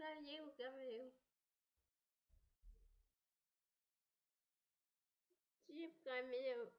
говорил, говорил. Тип говорил.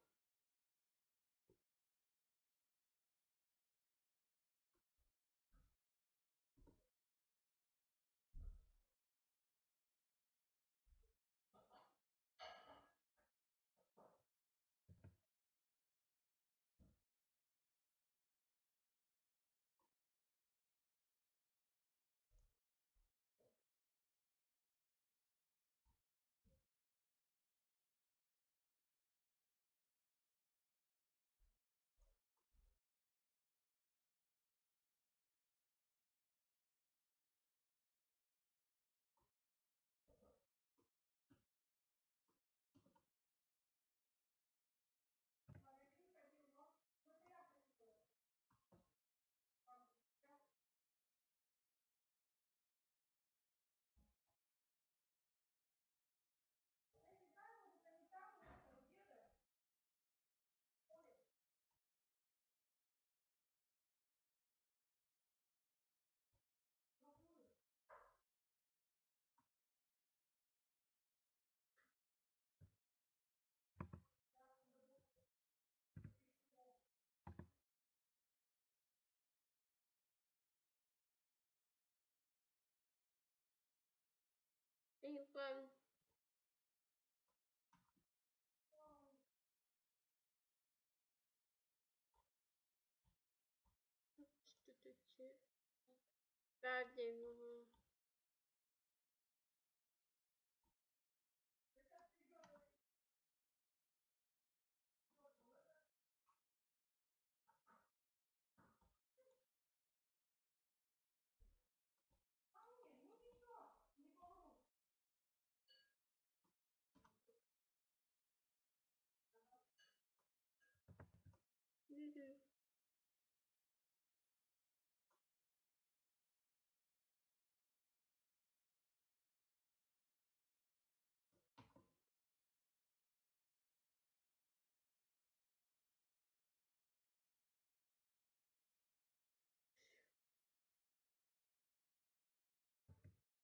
ben verdiğim тут? Радио.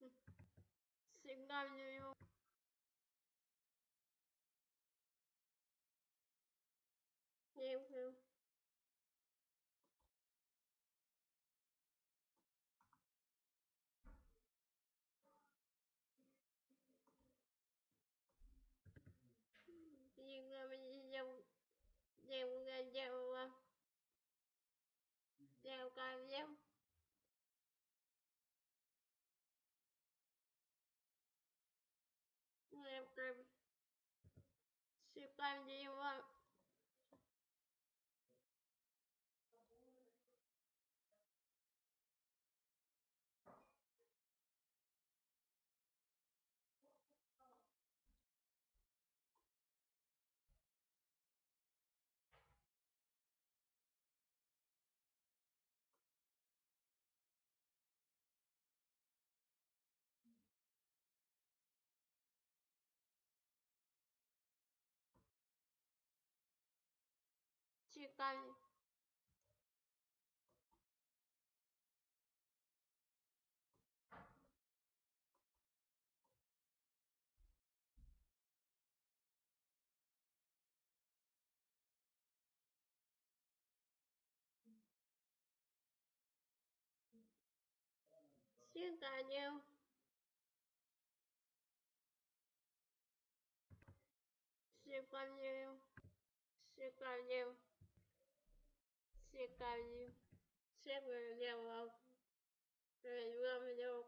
Мгм. Сигнальную. Левую. Дел, gieo gieo gieo ờ, ừ. ca gieo gieo. Cam siêu cam gieo ờ. Xin chào anh. carne, segurança, meu alto, perdura-me, meu